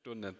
Stunde.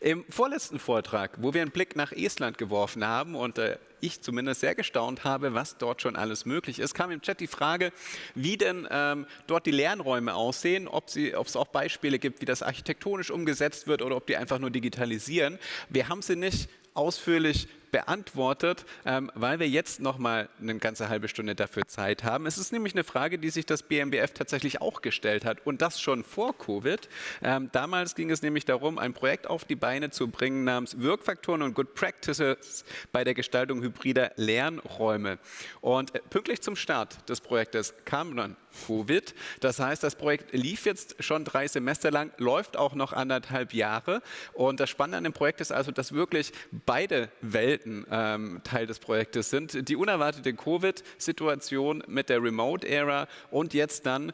Im vorletzten Vortrag, wo wir einen Blick nach Estland geworfen haben und äh, ich zumindest sehr gestaunt habe, was dort schon alles möglich ist, kam im Chat die Frage, wie denn ähm, dort die Lernräume aussehen, ob es auch Beispiele gibt, wie das architektonisch umgesetzt wird oder ob die einfach nur digitalisieren. Wir haben sie nicht ausführlich beantwortet, ähm, weil wir jetzt noch mal eine ganze halbe Stunde dafür Zeit haben. Es ist nämlich eine Frage, die sich das BMBF tatsächlich auch gestellt hat und das schon vor Covid. Ähm, damals ging es nämlich darum, ein Projekt auf die Beine zu bringen namens Wirkfaktoren und Good Practices bei der Gestaltung hybrider Lernräume. Und äh, pünktlich zum Start des Projektes kam dann Covid. Das heißt, das Projekt lief jetzt schon drei Semester lang, läuft auch noch anderthalb Jahre. Und das Spannende an dem Projekt ist also, dass wirklich beide Welten ähm, Teil des Projektes sind. Die unerwartete Covid-Situation mit der Remote-Ära und jetzt dann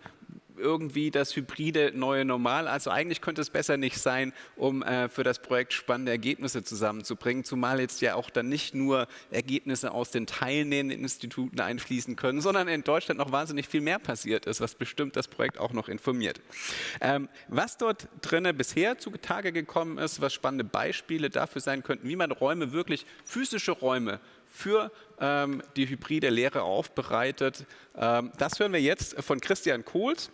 irgendwie das hybride neue Normal. Also eigentlich könnte es besser nicht sein, um äh, für das Projekt spannende Ergebnisse zusammenzubringen, zumal jetzt ja auch dann nicht nur Ergebnisse aus den teilnehmenden Instituten einfließen können, sondern in Deutschland noch wahnsinnig viel mehr passiert ist, was bestimmt das Projekt auch noch informiert. Ähm, was dort drinnen bisher zutage gekommen ist, was spannende Beispiele dafür sein könnten, wie man Räume wirklich, physische Räume für ähm, die hybride Lehre aufbereitet. Ähm, das hören wir jetzt von Christian Kohls.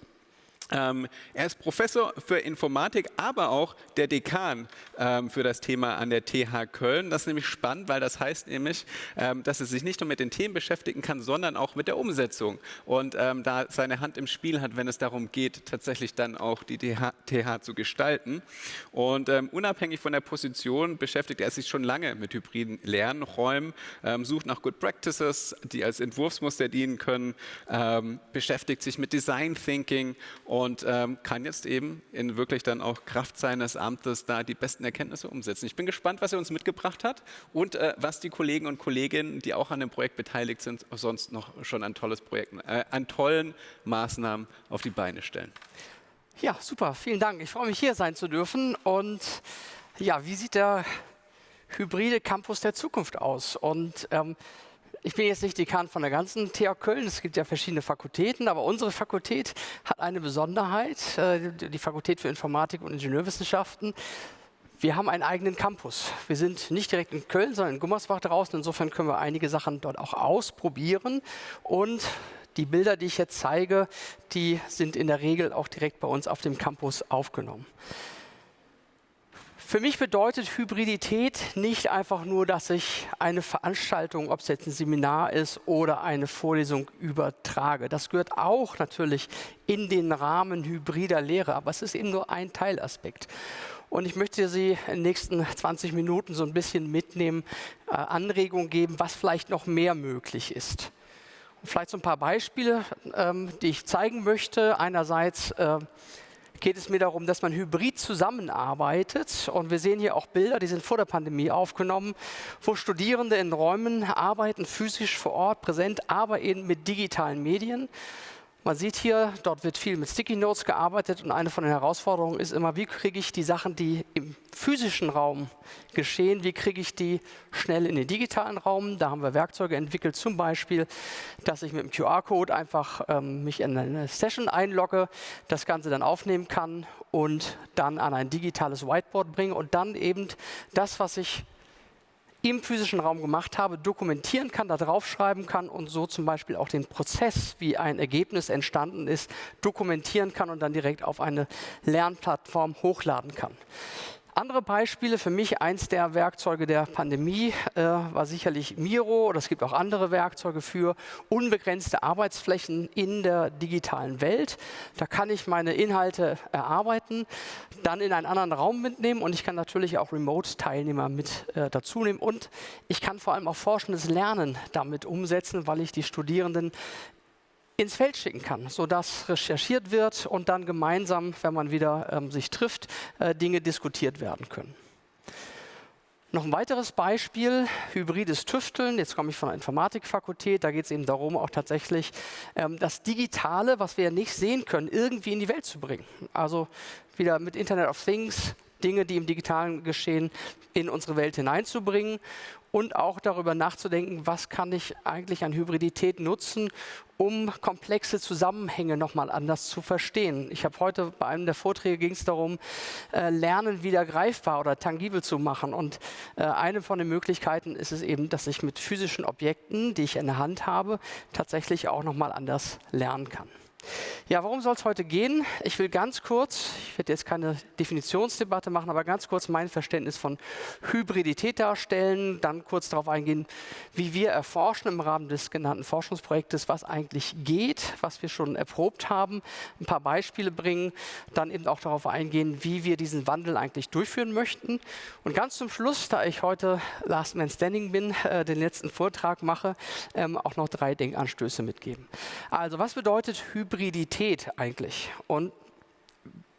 Ähm, er ist Professor für Informatik, aber auch der Dekan ähm, für das Thema an der TH Köln. Das ist nämlich spannend, weil das heißt nämlich, ähm, dass er sich nicht nur mit den Themen beschäftigen kann, sondern auch mit der Umsetzung. Und ähm, da seine Hand im Spiel hat, wenn es darum geht, tatsächlich dann auch die TH, TH zu gestalten. Und ähm, unabhängig von der Position beschäftigt er sich schon lange mit hybriden Lernräumen, ähm, sucht nach Good Practices, die als Entwurfsmuster dienen können, beschäftigt sich mit Design Thinking und und ähm, kann jetzt eben in wirklich dann auch Kraft seines Amtes da die besten Erkenntnisse umsetzen. Ich bin gespannt, was er uns mitgebracht hat und äh, was die Kollegen und Kolleginnen, die auch an dem Projekt beteiligt sind, sonst noch schon an tolles Projekt, äh, an tollen Maßnahmen auf die Beine stellen. Ja, super, vielen Dank. Ich freue mich, hier sein zu dürfen. Und ja, wie sieht der hybride Campus der Zukunft aus? Und ähm, ich bin jetzt nicht Dekan von der ganzen TH Köln, es gibt ja verschiedene Fakultäten, aber unsere Fakultät hat eine Besonderheit, äh, die Fakultät für Informatik und Ingenieurwissenschaften. Wir haben einen eigenen Campus. Wir sind nicht direkt in Köln, sondern in Gummersbach draußen. Insofern können wir einige Sachen dort auch ausprobieren. Und die Bilder, die ich jetzt zeige, die sind in der Regel auch direkt bei uns auf dem Campus aufgenommen. Für mich bedeutet Hybridität nicht einfach nur, dass ich eine Veranstaltung, ob es jetzt ein Seminar ist oder eine Vorlesung übertrage. Das gehört auch natürlich in den Rahmen hybrider Lehre, aber es ist eben nur ein Teilaspekt. Und ich möchte Sie in den nächsten 20 Minuten so ein bisschen mitnehmen, äh, Anregungen geben, was vielleicht noch mehr möglich ist. Und vielleicht so ein paar Beispiele, ähm, die ich zeigen möchte. Einerseits äh, geht es mir darum, dass man hybrid zusammenarbeitet. Und wir sehen hier auch Bilder, die sind vor der Pandemie aufgenommen, wo Studierende in Räumen arbeiten, physisch vor Ort präsent, aber eben mit digitalen Medien. Man sieht hier, dort wird viel mit Sticky Notes gearbeitet und eine von den Herausforderungen ist immer, wie kriege ich die Sachen, die im physischen Raum geschehen, wie kriege ich die schnell in den digitalen Raum. Da haben wir Werkzeuge entwickelt, zum Beispiel, dass ich mit dem QR-Code einfach ähm, mich in eine Session einlogge, das Ganze dann aufnehmen kann und dann an ein digitales Whiteboard bringe und dann eben das, was ich im physischen Raum gemacht habe, dokumentieren kann, da draufschreiben kann und so zum Beispiel auch den Prozess, wie ein Ergebnis entstanden ist, dokumentieren kann und dann direkt auf eine Lernplattform hochladen kann. Andere Beispiele, für mich eins der Werkzeuge der Pandemie äh, war sicherlich Miro, oder es gibt auch andere Werkzeuge für unbegrenzte Arbeitsflächen in der digitalen Welt. Da kann ich meine Inhalte erarbeiten, dann in einen anderen Raum mitnehmen und ich kann natürlich auch Remote-Teilnehmer mit äh, dazu nehmen und ich kann vor allem auch forschendes Lernen damit umsetzen, weil ich die Studierenden ins Feld schicken kann, sodass recherchiert wird und dann gemeinsam, wenn man wieder ähm, sich trifft, äh, Dinge diskutiert werden können. Noch ein weiteres Beispiel, hybrides Tüfteln. Jetzt komme ich von der Informatikfakultät. Da geht es eben darum, auch tatsächlich ähm, das Digitale, was wir nicht sehen können, irgendwie in die Welt zu bringen. Also wieder mit Internet of Things Dinge, die im digitalen Geschehen in unsere Welt hineinzubringen und auch darüber nachzudenken, was kann ich eigentlich an Hybridität nutzen, um komplexe Zusammenhänge nochmal anders zu verstehen. Ich habe heute bei einem der Vorträge ging es darum, äh, Lernen wieder greifbar oder tangibel zu machen. Und äh, eine von den Möglichkeiten ist es eben, dass ich mit physischen Objekten, die ich in der Hand habe, tatsächlich auch nochmal anders lernen kann. Ja, worum soll es heute gehen? Ich will ganz kurz, ich werde jetzt keine Definitionsdebatte machen, aber ganz kurz mein Verständnis von Hybridität darstellen, dann kurz darauf eingehen, wie wir erforschen im Rahmen des genannten Forschungsprojektes, was eigentlich geht, was wir schon erprobt haben, ein paar Beispiele bringen, dann eben auch darauf eingehen, wie wir diesen Wandel eigentlich durchführen möchten. Und ganz zum Schluss, da ich heute Last Man Standing bin, äh, den letzten Vortrag mache, ähm, auch noch drei Denkanstöße mitgeben. Also was bedeutet Hybridität? Hybridität eigentlich. Und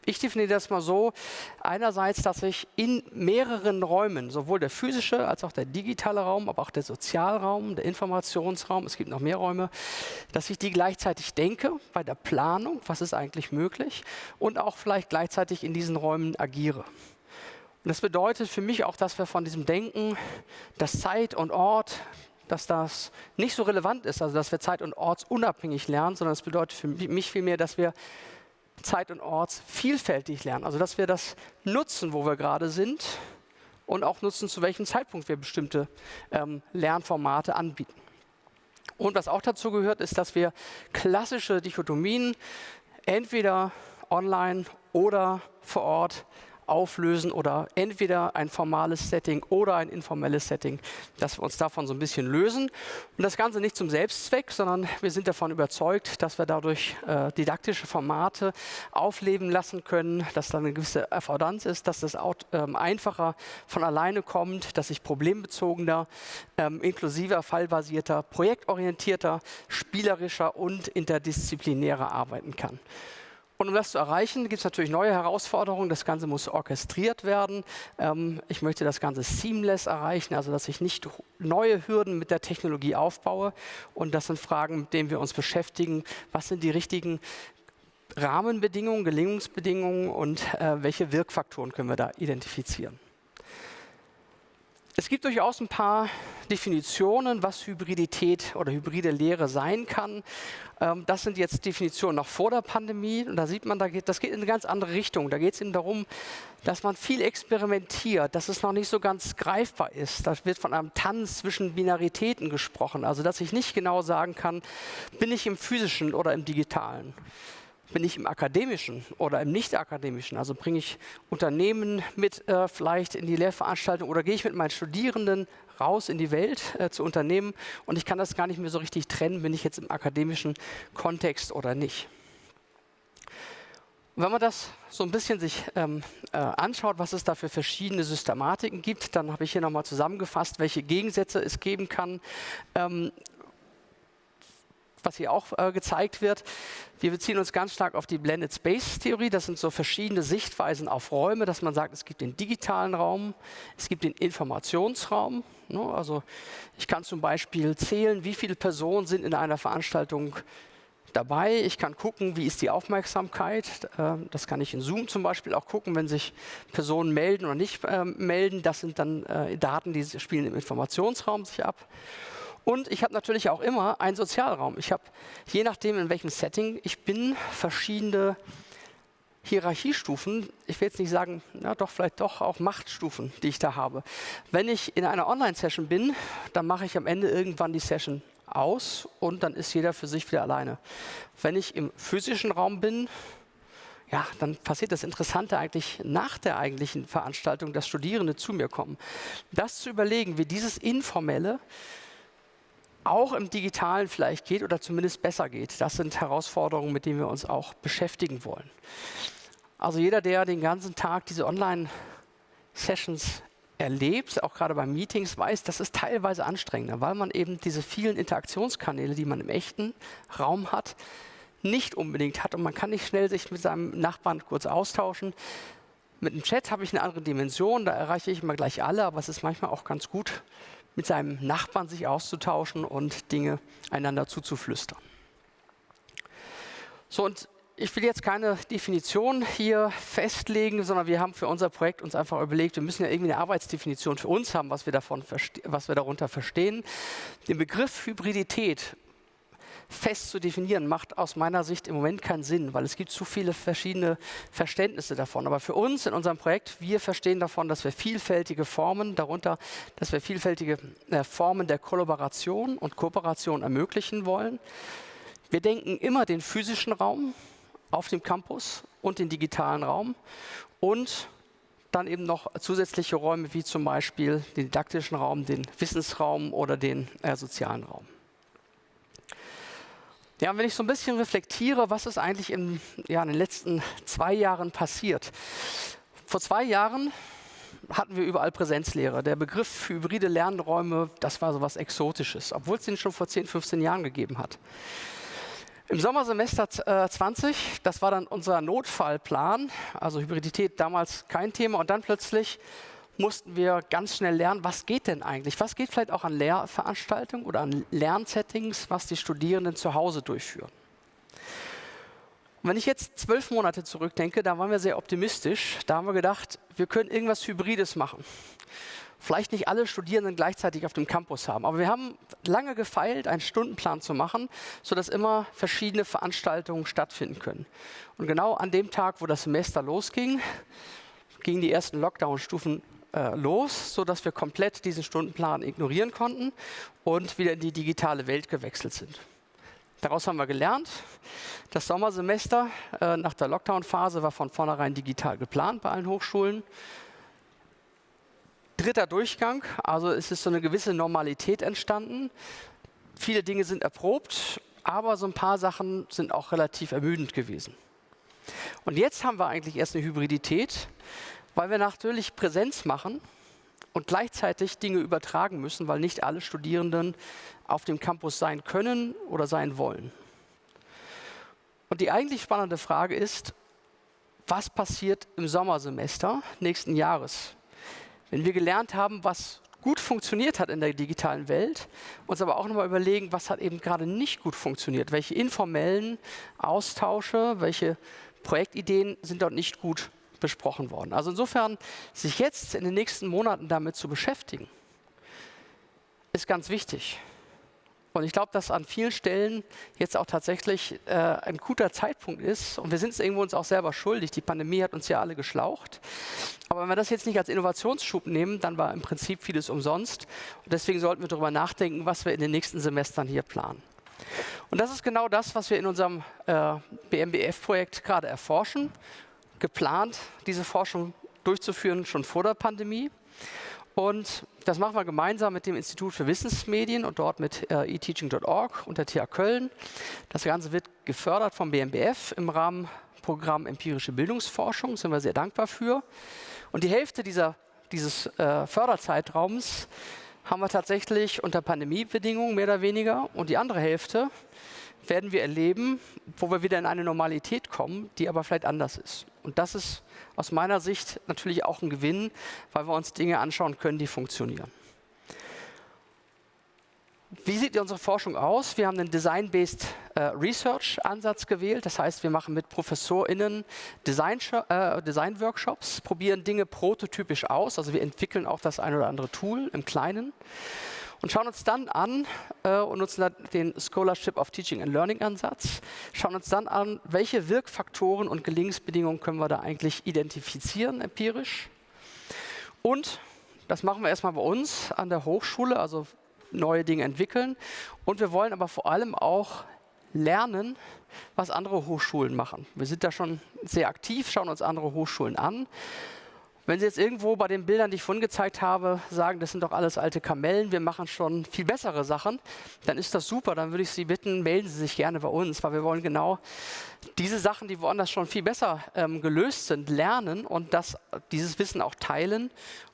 ich definiere das mal so, einerseits, dass ich in mehreren Räumen, sowohl der physische als auch der digitale Raum, aber auch der Sozialraum, der Informationsraum, es gibt noch mehr Räume, dass ich die gleichzeitig denke bei der Planung, was ist eigentlich möglich, und auch vielleicht gleichzeitig in diesen Räumen agiere. Und das bedeutet für mich auch, dass wir von diesem Denken, dass Zeit und Ort, dass das nicht so relevant ist, also dass wir zeit- und ortsunabhängig lernen, sondern es bedeutet für mich vielmehr, dass wir zeit- und ortsvielfältig lernen. Also dass wir das nutzen, wo wir gerade sind und auch nutzen, zu welchem Zeitpunkt wir bestimmte ähm, Lernformate anbieten. Und was auch dazu gehört, ist, dass wir klassische Dichotomien entweder online oder vor Ort auflösen oder entweder ein formales Setting oder ein informelles Setting, dass wir uns davon so ein bisschen lösen. Und das Ganze nicht zum Selbstzweck, sondern wir sind davon überzeugt, dass wir dadurch äh, didaktische Formate aufleben lassen können, dass da eine gewisse Affordanz ist, dass das auch, ähm, einfacher von alleine kommt, dass ich problembezogener, ähm, inklusiver, fallbasierter, projektorientierter, spielerischer und interdisziplinärer arbeiten kann. Und um das zu erreichen, gibt es natürlich neue Herausforderungen. Das Ganze muss orchestriert werden. Ähm, ich möchte das Ganze seamless erreichen, also dass ich nicht neue Hürden mit der Technologie aufbaue. Und das sind Fragen, mit denen wir uns beschäftigen. Was sind die richtigen Rahmenbedingungen, Gelingungsbedingungen und äh, welche Wirkfaktoren können wir da identifizieren? Es gibt durchaus ein paar Definitionen, was Hybridität oder hybride Lehre sein kann. Ähm, das sind jetzt Definitionen noch vor der Pandemie. Und da sieht man, das geht in eine ganz andere Richtung. Da geht es eben darum, dass man viel experimentiert, dass es noch nicht so ganz greifbar ist. Da wird von einem Tanz zwischen Binaritäten gesprochen. Also dass ich nicht genau sagen kann, bin ich im physischen oder im digitalen bin ich im akademischen oder im nicht-akademischen? Also bringe ich Unternehmen mit äh, vielleicht in die Lehrveranstaltung oder gehe ich mit meinen Studierenden raus in die Welt äh, zu Unternehmen und ich kann das gar nicht mehr so richtig trennen, bin ich jetzt im akademischen Kontext oder nicht. Wenn man das so ein bisschen sich ähm, äh, anschaut, was es da für verschiedene Systematiken gibt, dann habe ich hier nochmal zusammengefasst, welche Gegensätze es geben kann. Ähm, was hier auch äh, gezeigt wird. Wir beziehen uns ganz stark auf die Blended Space Theorie. Das sind so verschiedene Sichtweisen auf Räume, dass man sagt, es gibt den digitalen Raum, es gibt den Informationsraum. Ne? Also ich kann zum Beispiel zählen, wie viele Personen sind in einer Veranstaltung dabei. Ich kann gucken, wie ist die Aufmerksamkeit. Äh, das kann ich in Zoom zum Beispiel auch gucken, wenn sich Personen melden oder nicht äh, melden. Das sind dann äh, Daten, die spielen im Informationsraum sich ab. Und ich habe natürlich auch immer einen Sozialraum. Ich habe, je nachdem, in welchem Setting ich bin, verschiedene Hierarchiestufen. Ich will jetzt nicht sagen, na doch, vielleicht doch auch Machtstufen, die ich da habe. Wenn ich in einer Online-Session bin, dann mache ich am Ende irgendwann die Session aus und dann ist jeder für sich wieder alleine. Wenn ich im physischen Raum bin, ja, dann passiert das Interessante eigentlich nach der eigentlichen Veranstaltung, dass Studierende zu mir kommen. Das zu überlegen, wie dieses Informelle auch im Digitalen vielleicht geht oder zumindest besser geht. Das sind Herausforderungen, mit denen wir uns auch beschäftigen wollen. Also jeder, der den ganzen Tag diese Online-Sessions erlebt, auch gerade bei Meetings, weiß, das ist teilweise anstrengender, weil man eben diese vielen Interaktionskanäle, die man im echten Raum hat, nicht unbedingt hat und man kann nicht schnell sich mit seinem Nachbarn kurz austauschen. Mit dem Chat habe ich eine andere Dimension, da erreiche ich immer gleich alle, aber es ist manchmal auch ganz gut, mit seinem Nachbarn sich auszutauschen und Dinge einander zuzuflüstern. So, und ich will jetzt keine Definition hier festlegen, sondern wir haben für unser Projekt uns einfach überlegt, wir müssen ja irgendwie eine Arbeitsdefinition für uns haben, was wir, davon was wir darunter verstehen. Den Begriff Hybridität fest zu definieren, macht aus meiner Sicht im Moment keinen Sinn, weil es gibt zu viele verschiedene Verständnisse davon. Aber für uns in unserem Projekt, wir verstehen davon, dass wir vielfältige Formen, darunter, dass wir vielfältige äh, Formen der Kollaboration und Kooperation ermöglichen wollen. Wir denken immer den physischen Raum auf dem Campus und den digitalen Raum und dann eben noch zusätzliche Räume wie zum Beispiel den didaktischen Raum, den Wissensraum oder den äh, sozialen Raum. Ja, wenn ich so ein bisschen reflektiere, was ist eigentlich in, ja, in den letzten zwei Jahren passiert. Vor zwei Jahren hatten wir überall Präsenzlehre. Der Begriff hybride Lernräume, das war so was Exotisches, obwohl es den schon vor 10, 15 Jahren gegeben hat. Im Sommersemester äh, 20, das war dann unser Notfallplan, also Hybridität damals kein Thema und dann plötzlich mussten wir ganz schnell lernen, was geht denn eigentlich? Was geht vielleicht auch an Lehrveranstaltungen oder an Lernsettings, was die Studierenden zu Hause durchführen? Und wenn ich jetzt zwölf Monate zurückdenke, da waren wir sehr optimistisch. Da haben wir gedacht, wir können irgendwas Hybrides machen. Vielleicht nicht alle Studierenden gleichzeitig auf dem Campus haben, aber wir haben lange gefeilt, einen Stundenplan zu machen, sodass immer verschiedene Veranstaltungen stattfinden können. Und genau an dem Tag, wo das Semester losging, gingen die ersten Lockdown-Stufen äh, los, sodass wir komplett diesen Stundenplan ignorieren konnten und wieder in die digitale Welt gewechselt sind. Daraus haben wir gelernt. Das Sommersemester äh, nach der Lockdown-Phase war von vornherein digital geplant bei allen Hochschulen. Dritter Durchgang, also es ist so eine gewisse Normalität entstanden. Viele Dinge sind erprobt, aber so ein paar Sachen sind auch relativ ermüdend gewesen. Und jetzt haben wir eigentlich erst eine Hybridität, weil wir natürlich Präsenz machen und gleichzeitig Dinge übertragen müssen, weil nicht alle Studierenden auf dem Campus sein können oder sein wollen. Und die eigentlich spannende Frage ist, was passiert im Sommersemester nächsten Jahres? Wenn wir gelernt haben, was gut funktioniert hat in der digitalen Welt, uns aber auch nochmal überlegen, was hat eben gerade nicht gut funktioniert, welche informellen Austausche, welche Projektideen sind dort nicht gut besprochen worden. Also insofern, sich jetzt in den nächsten Monaten damit zu beschäftigen, ist ganz wichtig. Und ich glaube, dass an vielen Stellen jetzt auch tatsächlich äh, ein guter Zeitpunkt ist. Und wir sind es irgendwo uns auch selber schuldig. Die Pandemie hat uns ja alle geschlaucht. Aber wenn wir das jetzt nicht als Innovationsschub nehmen, dann war im Prinzip vieles umsonst. Und deswegen sollten wir darüber nachdenken, was wir in den nächsten Semestern hier planen. Und das ist genau das, was wir in unserem äh, BMBF-Projekt gerade erforschen geplant, diese Forschung durchzuführen, schon vor der Pandemie. Und das machen wir gemeinsam mit dem Institut für Wissensmedien und dort mit äh, eteaching.org und der TH Köln. Das Ganze wird gefördert vom BMBF im Rahmen Programm Empirische Bildungsforschung, sind wir sehr dankbar für. Und die Hälfte dieser, dieses äh, Förderzeitraums haben wir tatsächlich unter Pandemiebedingungen mehr oder weniger und die andere Hälfte werden wir erleben, wo wir wieder in eine Normalität kommen, die aber vielleicht anders ist. Und das ist aus meiner Sicht natürlich auch ein Gewinn, weil wir uns Dinge anschauen können, die funktionieren. Wie sieht unsere Forschung aus? Wir haben einen Design-Based äh, Research-Ansatz gewählt. Das heißt, wir machen mit ProfessorInnen Design-Workshops, äh, Design probieren Dinge prototypisch aus. Also wir entwickeln auch das ein oder andere Tool im Kleinen und schauen uns dann an äh, und nutzen den Scholarship of Teaching and Learning Ansatz, schauen uns dann an, welche Wirkfaktoren und Gelingensbedingungen können wir da eigentlich identifizieren empirisch. Und das machen wir erstmal bei uns an der Hochschule, also neue Dinge entwickeln. Und wir wollen aber vor allem auch lernen, was andere Hochschulen machen. Wir sind da schon sehr aktiv, schauen uns andere Hochschulen an, wenn Sie jetzt irgendwo bei den Bildern, die ich vorhin gezeigt habe, sagen, das sind doch alles alte Kamellen, wir machen schon viel bessere Sachen, dann ist das super. Dann würde ich Sie bitten, melden Sie sich gerne bei uns, weil wir wollen genau diese Sachen, die woanders schon viel besser ähm, gelöst sind, lernen und das, dieses Wissen auch teilen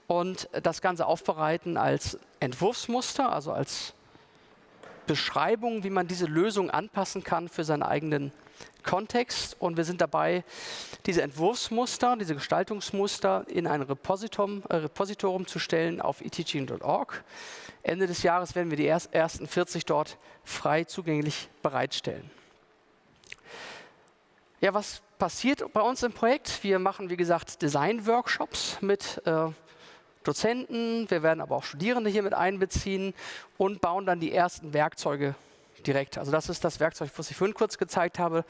und das Ganze aufbereiten als Entwurfsmuster, also als Beschreibung, wie man diese Lösung anpassen kann für seinen eigenen Kontext und wir sind dabei, diese Entwurfsmuster, diese Gestaltungsmuster in ein Repositum, äh, Repositorium zu stellen auf eteaching.org. Ende des Jahres werden wir die ersten 40 dort frei zugänglich bereitstellen. Ja, was passiert bei uns im Projekt? Wir machen, wie gesagt, Design-Workshops mit äh, Dozenten, wir werden aber auch Studierende hier mit einbeziehen und bauen dann die ersten Werkzeuge direkt. Also das ist das Werkzeug, was ich vorhin kurz gezeigt habe,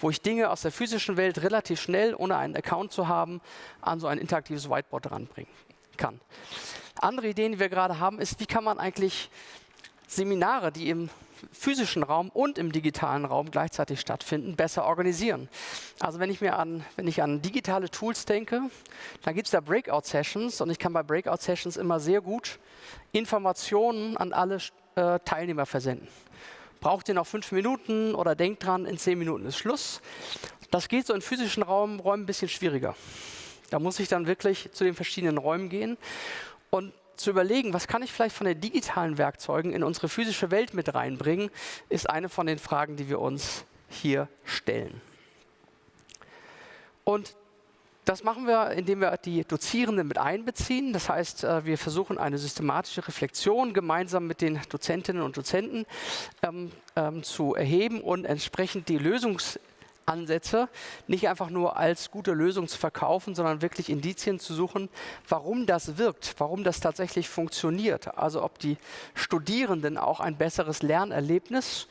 wo ich Dinge aus der physischen Welt relativ schnell, ohne einen Account zu haben, an so ein interaktives Whiteboard ranbringen kann. Andere Ideen, die wir gerade haben, ist, wie kann man eigentlich Seminare, die im physischen Raum und im digitalen Raum gleichzeitig stattfinden, besser organisieren. Also wenn ich mir an, wenn ich an digitale Tools denke, dann gibt es da Breakout-Sessions und ich kann bei Breakout-Sessions immer sehr gut Informationen an alle äh, Teilnehmer versenden. Braucht ihr noch fünf Minuten oder denkt dran, in zehn Minuten ist Schluss. Das geht so in physischen Räumen ein bisschen schwieriger. Da muss ich dann wirklich zu den verschiedenen Räumen gehen und zu überlegen, was kann ich vielleicht von den digitalen Werkzeugen in unsere physische Welt mit reinbringen, ist eine von den Fragen, die wir uns hier stellen. Und das machen wir, indem wir die Dozierenden mit einbeziehen. Das heißt, äh, wir versuchen eine systematische Reflexion gemeinsam mit den Dozentinnen und Dozenten ähm, ähm, zu erheben und entsprechend die Lösungs Ansätze nicht einfach nur als gute Lösung zu verkaufen, sondern wirklich Indizien zu suchen, warum das wirkt, warum das tatsächlich funktioniert. Also ob die Studierenden auch ein besseres Lernerlebnis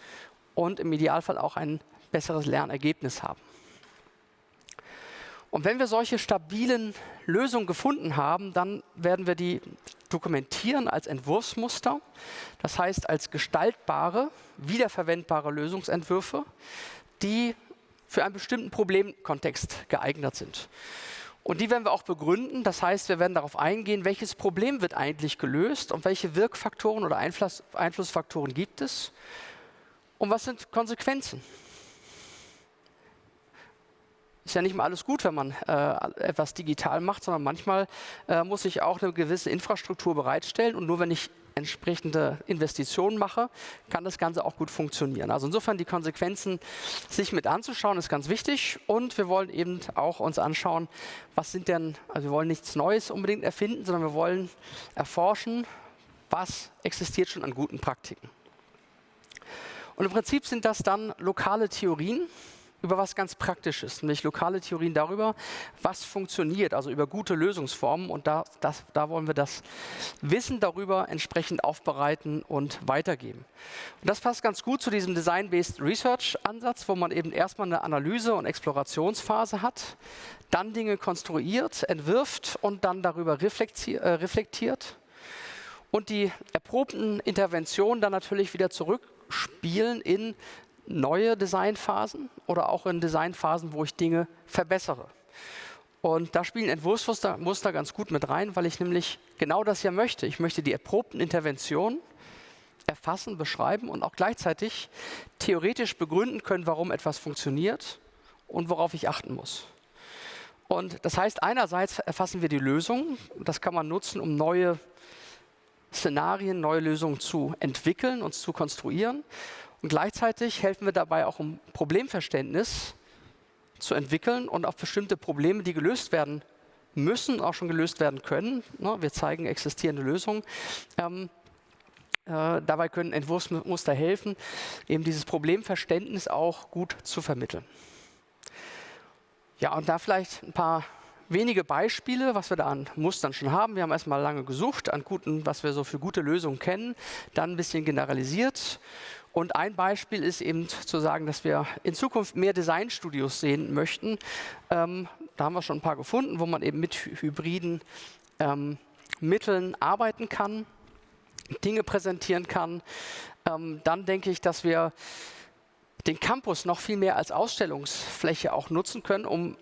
und im Idealfall auch ein besseres Lernergebnis haben. Und wenn wir solche stabilen Lösungen gefunden haben, dann werden wir die dokumentieren als Entwurfsmuster, das heißt als gestaltbare, wiederverwendbare Lösungsentwürfe, die für einen bestimmten Problemkontext geeignet sind. Und die werden wir auch begründen. Das heißt, wir werden darauf eingehen, welches Problem wird eigentlich gelöst und welche Wirkfaktoren oder Einfluss, Einflussfaktoren gibt es und was sind Konsequenzen. Ist ja nicht mal alles gut, wenn man äh, etwas digital macht, sondern manchmal äh, muss ich auch eine gewisse Infrastruktur bereitstellen und nur wenn ich entsprechende Investitionen mache, kann das Ganze auch gut funktionieren. Also insofern die Konsequenzen sich mit anzuschauen, ist ganz wichtig. Und wir wollen eben auch uns anschauen, was sind denn, also wir wollen nichts Neues unbedingt erfinden, sondern wir wollen erforschen, was existiert schon an guten Praktiken. Und im Prinzip sind das dann lokale Theorien, über was ganz Praktisches, nämlich lokale Theorien darüber, was funktioniert, also über gute Lösungsformen. Und da, das, da wollen wir das Wissen darüber entsprechend aufbereiten und weitergeben. Und das passt ganz gut zu diesem Design-Based Research-Ansatz, wo man eben erstmal eine Analyse- und Explorationsphase hat, dann Dinge konstruiert, entwirft und dann darüber äh, reflektiert. Und die erprobten Interventionen dann natürlich wieder zurückspielen in neue Designphasen oder auch in Designphasen, wo ich Dinge verbessere. Und da spielen Entwurfsmuster Muster ganz gut mit rein, weil ich nämlich genau das ja möchte. Ich möchte die erprobten Interventionen erfassen, beschreiben und auch gleichzeitig theoretisch begründen können, warum etwas funktioniert und worauf ich achten muss. Und das heißt, einerseits erfassen wir die Lösung. Das kann man nutzen, um neue Szenarien, neue Lösungen zu entwickeln und zu konstruieren. Und gleichzeitig helfen wir dabei auch, um Problemverständnis zu entwickeln und auf bestimmte Probleme, die gelöst werden müssen, auch schon gelöst werden können. Ne, wir zeigen existierende Lösungen. Ähm, äh, dabei können Entwurfsmuster helfen, eben dieses Problemverständnis auch gut zu vermitteln. Ja, und da vielleicht ein paar wenige Beispiele, was wir da an Mustern schon haben. Wir haben erstmal lange gesucht an guten, was wir so für gute Lösungen kennen, dann ein bisschen generalisiert und ein Beispiel ist eben zu sagen, dass wir in Zukunft mehr Designstudios sehen möchten. Ähm, da haben wir schon ein paar gefunden, wo man eben mit hybriden ähm, Mitteln arbeiten kann, Dinge präsentieren kann. Ähm, dann denke ich, dass wir den Campus noch viel mehr als Ausstellungsfläche auch nutzen können, um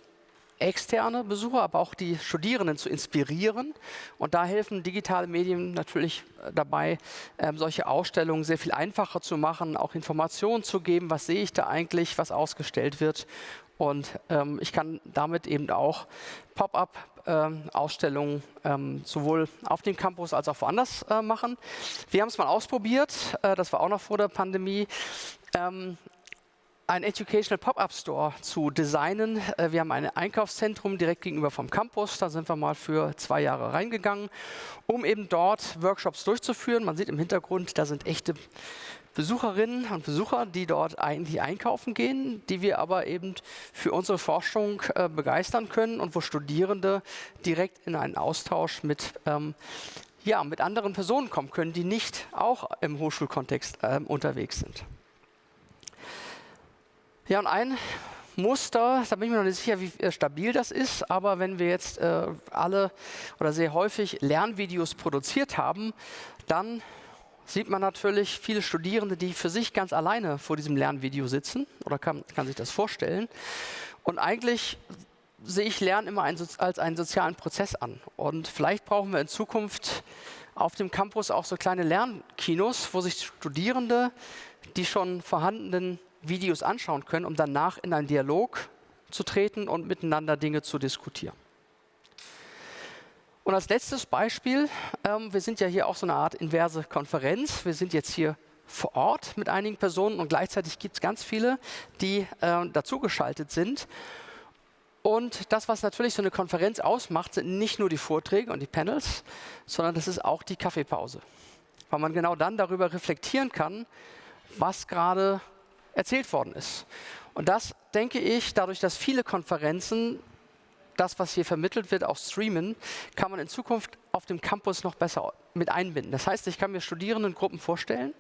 externe Besucher, aber auch die Studierenden zu inspirieren. Und da helfen digitale Medien natürlich äh, dabei, ähm, solche Ausstellungen sehr viel einfacher zu machen, auch Informationen zu geben, was sehe ich da eigentlich, was ausgestellt wird. Und ähm, ich kann damit eben auch Pop-up-Ausstellungen ähm, ähm, sowohl auf dem Campus als auch woanders äh, machen. Wir haben es mal ausprobiert, äh, das war auch noch vor der Pandemie. Ähm, ein Educational Pop-Up Store zu designen. Äh, wir haben ein Einkaufszentrum direkt gegenüber vom Campus. Da sind wir mal für zwei Jahre reingegangen, um eben dort Workshops durchzuführen. Man sieht im Hintergrund, da sind echte Besucherinnen und Besucher, die dort eigentlich einkaufen gehen, die wir aber eben für unsere Forschung äh, begeistern können und wo Studierende direkt in einen Austausch mit, ähm, ja, mit anderen Personen kommen können, die nicht auch im Hochschulkontext äh, unterwegs sind. Ja, und ein Muster, da bin ich mir noch nicht sicher, wie äh, stabil das ist, aber wenn wir jetzt äh, alle oder sehr häufig Lernvideos produziert haben, dann sieht man natürlich viele Studierende, die für sich ganz alleine vor diesem Lernvideo sitzen oder kann, kann sich das vorstellen. Und eigentlich sehe ich Lernen immer ein, als einen sozialen Prozess an. Und vielleicht brauchen wir in Zukunft auf dem Campus auch so kleine Lernkinos, wo sich Studierende die schon vorhandenen Videos anschauen können, um danach in einen Dialog zu treten und miteinander Dinge zu diskutieren. Und als letztes Beispiel, ähm, wir sind ja hier auch so eine Art inverse Konferenz. Wir sind jetzt hier vor Ort mit einigen Personen und gleichzeitig gibt es ganz viele, die äh, dazugeschaltet sind. Und das, was natürlich so eine Konferenz ausmacht, sind nicht nur die Vorträge und die Panels, sondern das ist auch die Kaffeepause. Weil man genau dann darüber reflektieren kann, was gerade erzählt worden ist. Und das denke ich, dadurch, dass viele Konferenzen das, was hier vermittelt wird, auch streamen, kann man in Zukunft auf dem Campus noch besser mit einbinden. Das heißt, ich kann mir Studierendengruppen vorstellen,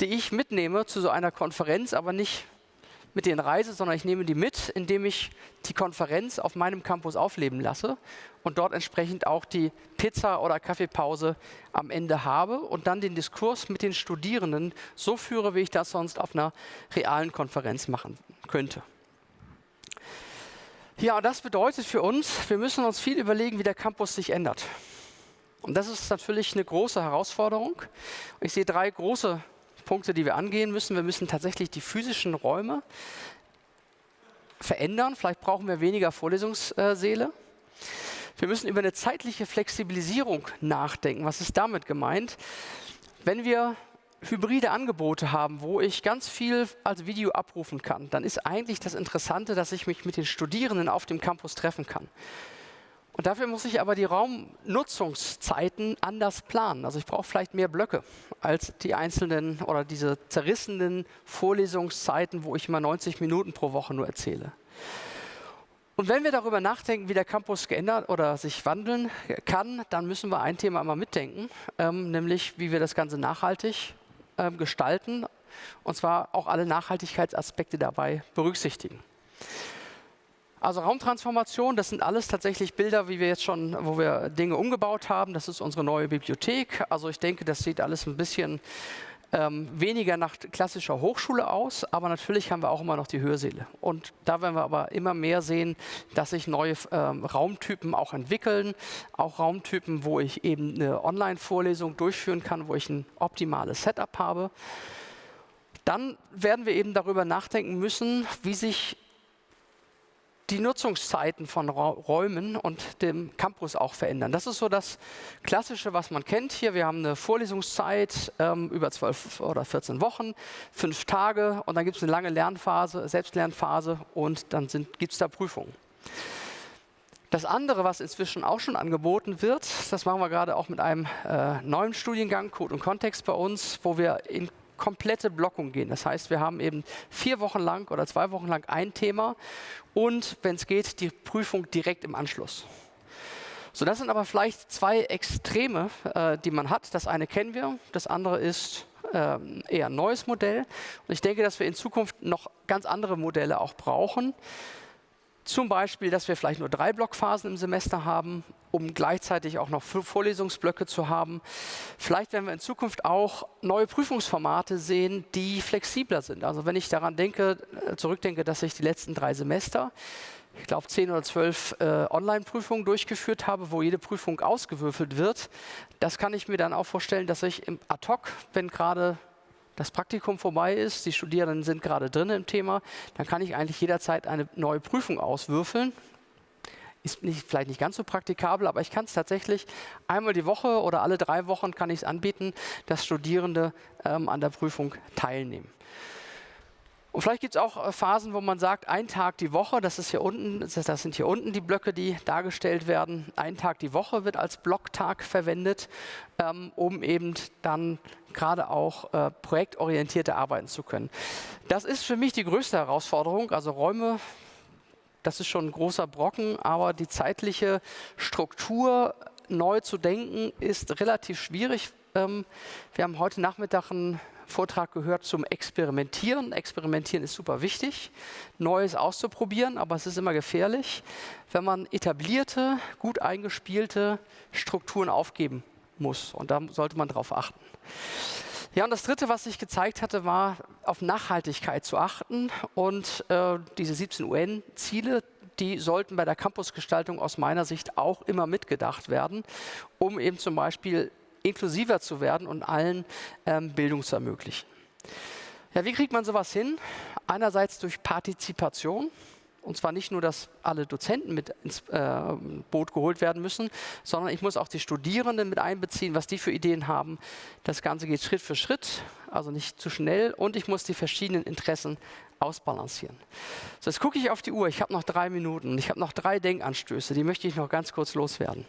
die ich mitnehme zu so einer Konferenz, aber nicht mit denen reise, sondern ich nehme die mit, indem ich die Konferenz auf meinem Campus aufleben lasse und dort entsprechend auch die Pizza- oder Kaffeepause am Ende habe und dann den Diskurs mit den Studierenden so führe, wie ich das sonst auf einer realen Konferenz machen könnte. Ja, das bedeutet für uns, wir müssen uns viel überlegen, wie der Campus sich ändert. Und das ist natürlich eine große Herausforderung. Ich sehe drei große Punkte, die wir angehen müssen. Wir müssen tatsächlich die physischen Räume verändern. Vielleicht brauchen wir weniger Vorlesungssäle. Wir müssen über eine zeitliche Flexibilisierung nachdenken. Was ist damit gemeint? Wenn wir hybride Angebote haben, wo ich ganz viel als Video abrufen kann, dann ist eigentlich das Interessante, dass ich mich mit den Studierenden auf dem Campus treffen kann. Und dafür muss ich aber die Raumnutzungszeiten anders planen. Also ich brauche vielleicht mehr Blöcke als die einzelnen oder diese zerrissenen Vorlesungszeiten, wo ich immer 90 Minuten pro Woche nur erzähle. Und wenn wir darüber nachdenken, wie der Campus geändert oder sich wandeln kann, dann müssen wir ein Thema einmal mitdenken, ähm, nämlich wie wir das Ganze nachhaltig ähm, gestalten und zwar auch alle Nachhaltigkeitsaspekte dabei berücksichtigen. Also Raumtransformation, das sind alles tatsächlich Bilder, wie wir jetzt schon, wo wir Dinge umgebaut haben. Das ist unsere neue Bibliothek. Also ich denke, das sieht alles ein bisschen ähm, weniger nach klassischer Hochschule aus, aber natürlich haben wir auch immer noch die Hörsäle. Und da werden wir aber immer mehr sehen, dass sich neue ähm, Raumtypen auch entwickeln, auch Raumtypen, wo ich eben eine Online-Vorlesung durchführen kann, wo ich ein optimales Setup habe. Dann werden wir eben darüber nachdenken müssen, wie sich die Nutzungszeiten von Räumen und dem Campus auch verändern. Das ist so das Klassische, was man kennt hier. Wir haben eine Vorlesungszeit ähm, über zwölf oder 14 Wochen, fünf Tage und dann gibt es eine lange Lernphase, Selbstlernphase und dann gibt es da Prüfungen. Das andere, was inzwischen auch schon angeboten wird, das machen wir gerade auch mit einem äh, neuen Studiengang, Code und Kontext bei uns, wo wir in komplette Blockung gehen. Das heißt, wir haben eben vier Wochen lang oder zwei Wochen lang ein Thema und, wenn es geht, die Prüfung direkt im Anschluss. So, das sind aber vielleicht zwei Extreme, äh, die man hat. Das eine kennen wir, das andere ist äh, eher ein neues Modell. Und ich denke, dass wir in Zukunft noch ganz andere Modelle auch brauchen. Zum Beispiel, dass wir vielleicht nur drei Blockphasen im Semester haben, um gleichzeitig auch noch Vorlesungsblöcke zu haben. Vielleicht werden wir in Zukunft auch neue Prüfungsformate sehen, die flexibler sind. Also wenn ich daran denke, äh, zurückdenke, dass ich die letzten drei Semester ich glaube, zehn oder zwölf äh, Online-Prüfungen durchgeführt habe, wo jede Prüfung ausgewürfelt wird. Das kann ich mir dann auch vorstellen, dass ich im Ad-Hoc, wenn gerade das Praktikum vorbei ist, die Studierenden sind gerade drin im Thema, dann kann ich eigentlich jederzeit eine neue Prüfung auswürfeln. Ist nicht, vielleicht nicht ganz so praktikabel, aber ich kann es tatsächlich einmal die Woche oder alle drei Wochen kann ich es anbieten, dass Studierende ähm, an der Prüfung teilnehmen. Und vielleicht gibt es auch äh, Phasen, wo man sagt, ein Tag die Woche, das ist hier unten, das sind hier unten die Blöcke, die dargestellt werden. Ein Tag die Woche wird als Blocktag verwendet, ähm, um eben dann gerade auch äh, projektorientierte arbeiten zu können. Das ist für mich die größte Herausforderung. Also Räume das ist schon ein großer Brocken, aber die zeitliche Struktur neu zu denken ist relativ schwierig. Ähm, wir haben heute Nachmittag einen Vortrag gehört zum Experimentieren. Experimentieren ist super wichtig, Neues auszuprobieren, aber es ist immer gefährlich, wenn man etablierte, gut eingespielte Strukturen aufgeben muss. Und da sollte man darauf achten. Ja, und das Dritte, was ich gezeigt hatte, war auf Nachhaltigkeit zu achten. Und äh, diese 17 UN-Ziele, die sollten bei der Campusgestaltung aus meiner Sicht auch immer mitgedacht werden, um eben zum Beispiel inklusiver zu werden und allen ähm, Bildung zu ermöglichen. Ja, wie kriegt man sowas hin? Einerseits durch Partizipation. Und zwar nicht nur, dass alle Dozenten mit ins äh, Boot geholt werden müssen, sondern ich muss auch die Studierenden mit einbeziehen, was die für Ideen haben. Das Ganze geht Schritt für Schritt, also nicht zu schnell. Und ich muss die verschiedenen Interessen ausbalancieren. So, jetzt gucke ich auf die Uhr. Ich habe noch drei Minuten. Ich habe noch drei Denkanstöße. Die möchte ich noch ganz kurz loswerden.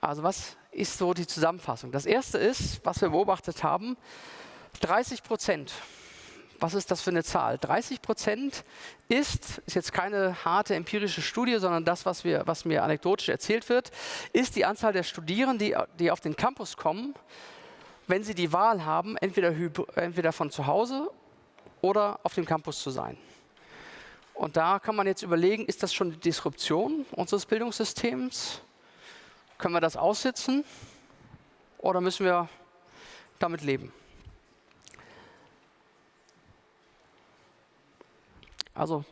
Also was ist so die Zusammenfassung? Das erste ist, was wir beobachtet haben, 30 Prozent was ist das für eine Zahl? 30 Prozent ist, ist jetzt keine harte empirische Studie, sondern das, was, wir, was mir anekdotisch erzählt wird, ist die Anzahl der Studierenden, die, die auf den Campus kommen, wenn sie die Wahl haben, entweder, entweder von zu Hause oder auf dem Campus zu sein. Und da kann man jetzt überlegen, ist das schon die Disruption unseres Bildungssystems? Können wir das aussitzen oder müssen wir damit leben? Also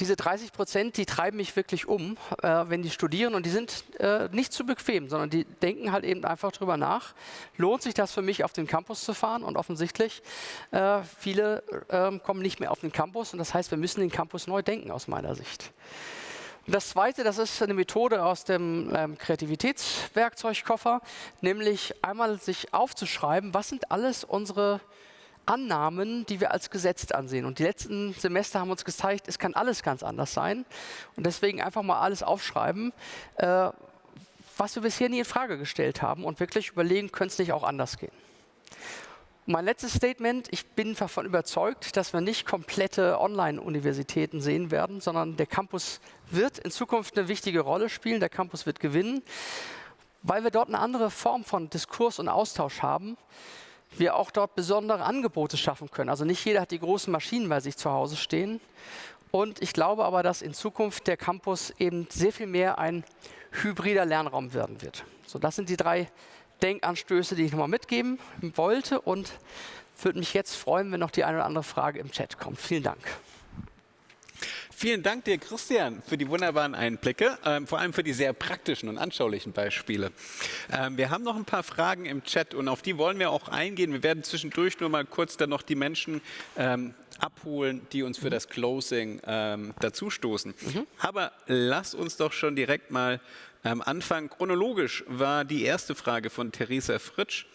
diese 30 Prozent, die treiben mich wirklich um, äh, wenn die studieren und die sind äh, nicht zu bequem, sondern die denken halt eben einfach drüber nach. Lohnt sich das für mich, auf den Campus zu fahren? Und offensichtlich, äh, viele ähm, kommen nicht mehr auf den Campus und das heißt, wir müssen den Campus neu denken aus meiner Sicht. Das zweite, das ist eine Methode aus dem ähm, Kreativitätswerkzeugkoffer, nämlich einmal sich aufzuschreiben, was sind alles unsere Annahmen, die wir als gesetzt ansehen. Und die letzten Semester haben uns gezeigt, es kann alles ganz anders sein. Und deswegen einfach mal alles aufschreiben, äh, was wir bisher nie in Frage gestellt haben und wirklich überlegen, könnte es nicht auch anders gehen. Mein letztes Statement, ich bin davon überzeugt, dass wir nicht komplette Online-Universitäten sehen werden, sondern der Campus wird in Zukunft eine wichtige Rolle spielen, der Campus wird gewinnen, weil wir dort eine andere Form von Diskurs und Austausch haben wir auch dort besondere Angebote schaffen können. Also nicht jeder hat die großen Maschinen bei sich zu Hause stehen. Und ich glaube aber, dass in Zukunft der Campus eben sehr viel mehr ein hybrider Lernraum werden wird. So, das sind die drei Denkanstöße, die ich nochmal mitgeben wollte und würde mich jetzt freuen, wenn noch die eine oder andere Frage im Chat kommt. Vielen Dank. Vielen Dank dir, Christian, für die wunderbaren Einblicke, ähm, vor allem für die sehr praktischen und anschaulichen Beispiele. Ähm, wir haben noch ein paar Fragen im Chat und auf die wollen wir auch eingehen. Wir werden zwischendurch nur mal kurz dann noch die Menschen ähm, abholen, die uns für das Closing ähm, dazustoßen. Mhm. Aber lass uns doch schon direkt mal ähm, anfangen. Chronologisch war die erste Frage von Theresa Fritsch.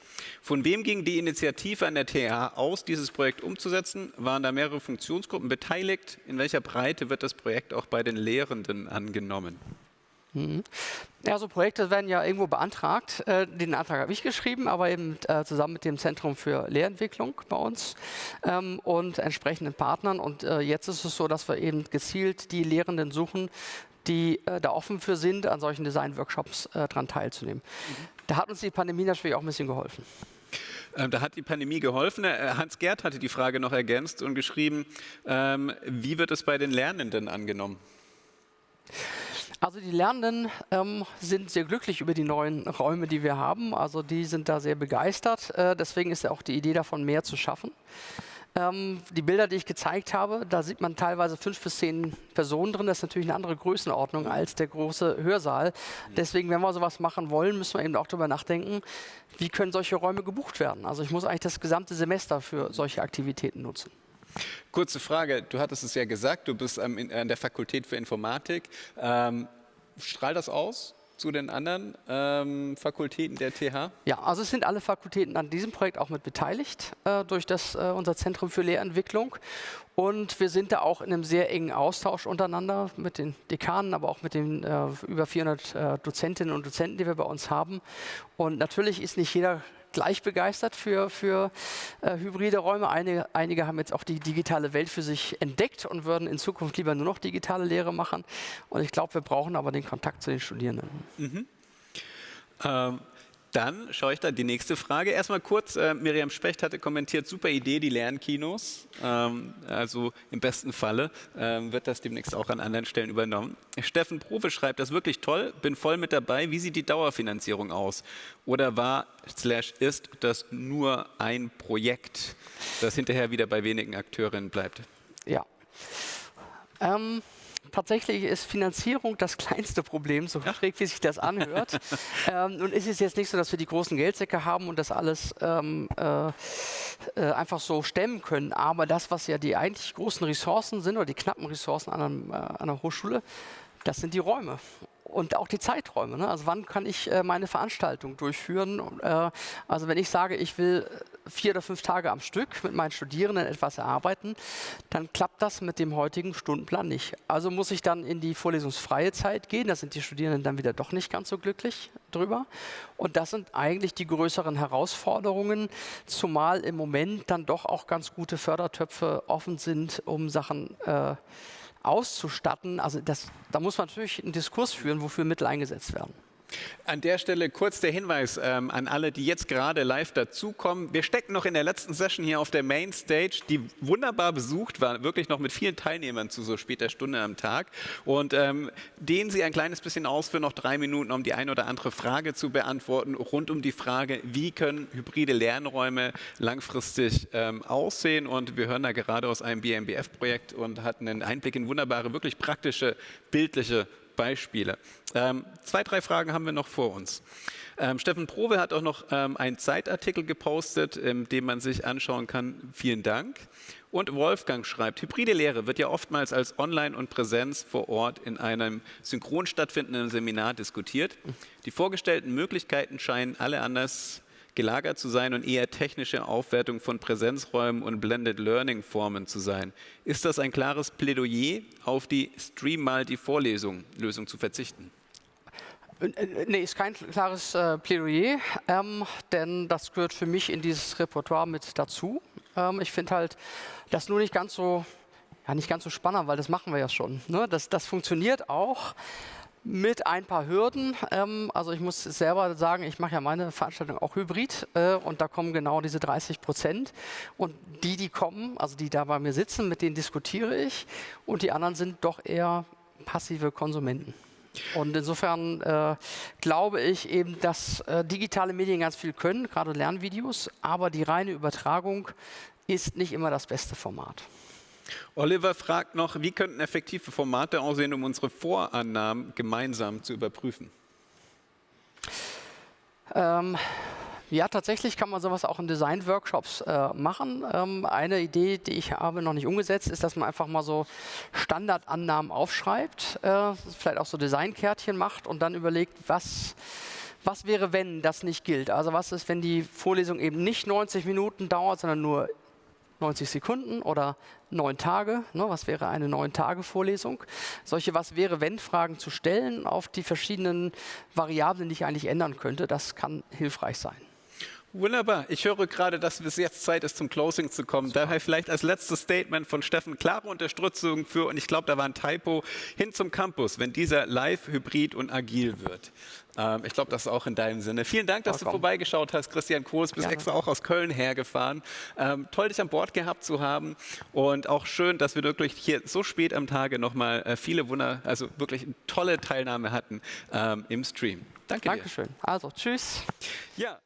Von wem ging die Initiative an der TH aus, dieses Projekt umzusetzen? Waren da mehrere Funktionsgruppen beteiligt? In welcher Breite wird das Projekt auch bei den Lehrenden angenommen? Mhm. Ja, so Projekte werden ja irgendwo beantragt. Äh, den Antrag habe ich geschrieben, aber eben äh, zusammen mit dem Zentrum für Lehrentwicklung bei uns ähm, und entsprechenden Partnern. Und äh, jetzt ist es so, dass wir eben gezielt die Lehrenden suchen, die äh, da offen für sind, an solchen Design-Workshops äh, daran teilzunehmen. Mhm. Da hat uns die Pandemie natürlich auch ein bisschen geholfen. Ähm, da hat die Pandemie geholfen. Äh, Hans Gerd hatte die Frage noch ergänzt und geschrieben, ähm, wie wird es bei den Lernenden angenommen? Also die Lernenden ähm, sind sehr glücklich über die neuen Räume, die wir haben. Also die sind da sehr begeistert. Äh, deswegen ist ja auch die Idee davon, mehr zu schaffen. Ähm, die Bilder, die ich gezeigt habe, da sieht man teilweise fünf bis zehn Personen drin. Das ist natürlich eine andere Größenordnung als der große Hörsaal. Deswegen, wenn wir sowas machen wollen, müssen wir eben auch darüber nachdenken, wie können solche Räume gebucht werden. Also ich muss eigentlich das gesamte Semester für solche Aktivitäten nutzen. Kurze Frage, du hattest es ja gesagt, du bist an der Fakultät für Informatik. Ähm, strahlt das aus? Zu den anderen ähm, Fakultäten der TH? Ja, also es sind alle Fakultäten an diesem Projekt auch mit beteiligt äh, durch das, äh, unser Zentrum für Lehrentwicklung. Und wir sind da auch in einem sehr engen Austausch untereinander mit den Dekanen, aber auch mit den äh, über 400 äh, Dozentinnen und Dozenten, die wir bei uns haben. Und natürlich ist nicht jeder gleich begeistert für, für äh, hybride Räume. Einige, einige haben jetzt auch die digitale Welt für sich entdeckt und würden in Zukunft lieber nur noch digitale Lehre machen. Und ich glaube, wir brauchen aber den Kontakt zu den Studierenden. Mhm. Ähm, dann schaue ich da die nächste Frage. Erstmal kurz, äh, Miriam Specht hatte kommentiert, super Idee, die Lernkinos. Ähm, also im besten Falle ähm, wird das demnächst auch an anderen Stellen übernommen. Steffen Profe schreibt, das ist wirklich toll, bin voll mit dabei. Wie sieht die Dauerfinanzierung aus? Oder war, slash ist das nur ein Projekt, das hinterher wieder bei wenigen Akteurinnen bleibt? Ja. Ähm tatsächlich ist Finanzierung das kleinste Problem, so schräg wie sich das anhört. ähm, und es ist jetzt nicht so, dass wir die großen Geldsäcke haben und das alles ähm, äh, äh, einfach so stemmen können. Aber das, was ja die eigentlich großen Ressourcen sind oder die knappen Ressourcen an, einem, äh, an einer Hochschule, das sind die Räume und auch die Zeiträume. Ne? Also wann kann ich äh, meine Veranstaltung durchführen? Äh, also wenn ich sage, ich will vier oder fünf Tage am Stück mit meinen Studierenden etwas erarbeiten, dann klappt das mit dem heutigen Stundenplan nicht. Also muss ich dann in die vorlesungsfreie Zeit gehen. Da sind die Studierenden dann wieder doch nicht ganz so glücklich drüber. Und das sind eigentlich die größeren Herausforderungen, zumal im Moment dann doch auch ganz gute Fördertöpfe offen sind, um Sachen äh, auszustatten. Also das, da muss man natürlich einen Diskurs führen, wofür Mittel eingesetzt werden. An der Stelle kurz der Hinweis ähm, an alle, die jetzt gerade live dazukommen. Wir stecken noch in der letzten Session hier auf der Main Stage, die wunderbar besucht war, wirklich noch mit vielen Teilnehmern zu so später Stunde am Tag. Und ähm, dehnen Sie ein kleines bisschen aus für noch drei Minuten, um die eine oder andere Frage zu beantworten, rund um die Frage, wie können hybride Lernräume langfristig ähm, aussehen. Und wir hören da gerade aus einem BMBF-Projekt und hatten einen Einblick in wunderbare, wirklich praktische, bildliche Beispiele. Ähm, zwei, drei Fragen haben wir noch vor uns. Ähm, Steffen Probe hat auch noch ähm, einen Zeitartikel gepostet, in dem man sich anschauen kann. Vielen Dank. Und Wolfgang schreibt, hybride Lehre wird ja oftmals als Online und Präsenz vor Ort in einem synchron stattfindenden Seminar diskutiert. Die vorgestellten Möglichkeiten scheinen alle anders gelagert zu sein und eher technische Aufwertung von Präsenzräumen und Blended Learning Formen zu sein. Ist das ein klares Plädoyer, auf die Stream mal die Vorlesung Lösung zu verzichten? Äh, äh, nee, ist kein klares äh, Plädoyer, ähm, denn das gehört für mich in dieses Repertoire mit dazu. Ähm, ich finde halt das nur nicht ganz so, ja, nicht ganz so spannend, weil das machen wir ja schon. Ne? Das, das funktioniert auch mit ein paar Hürden. Ähm, also ich muss selber sagen, ich mache ja meine Veranstaltung auch hybrid äh, und da kommen genau diese 30 Prozent. Und die, die kommen, also die da bei mir sitzen, mit denen diskutiere ich und die anderen sind doch eher passive Konsumenten. Und insofern äh, glaube ich eben, dass äh, digitale Medien ganz viel können, gerade Lernvideos, aber die reine Übertragung ist nicht immer das beste Format. Oliver fragt noch, wie könnten effektive Formate aussehen, um unsere Vorannahmen gemeinsam zu überprüfen? Ähm, ja, tatsächlich kann man sowas auch in Design-Workshops äh, machen. Ähm, eine Idee, die ich habe, noch nicht umgesetzt, ist, dass man einfach mal so Standardannahmen aufschreibt, äh, vielleicht auch so Designkärtchen macht und dann überlegt, was, was wäre, wenn das nicht gilt. Also was ist, wenn die Vorlesung eben nicht 90 Minuten dauert, sondern nur 90 Sekunden oder neun Tage. Ne, was wäre eine neun Tage Vorlesung? Solche Was wäre wenn Fragen zu stellen auf die verschiedenen Variablen, die ich eigentlich ändern könnte, das kann hilfreich sein. Wunderbar. Ich höre gerade, dass es jetzt Zeit ist, zum Closing zu kommen. Super. Daher vielleicht als letztes Statement von Steffen klare Unterstützung für, und ich glaube, da war ein Typo, hin zum Campus, wenn dieser live, hybrid und agil wird. Ähm, ich glaube, das ist auch in deinem Sinne. Vielen Dank, dass Vollkommen. du vorbeigeschaut hast, Christian Kohls. Bist Gerne. extra auch aus Köln hergefahren. Ähm, toll, dich an Bord gehabt zu haben. Und auch schön, dass wir wirklich hier so spät am Tage nochmal äh, viele Wunder, also wirklich tolle Teilnahme hatten ähm, im Stream. Danke Dankeschön. dir. Dankeschön. Also, tschüss. Ja.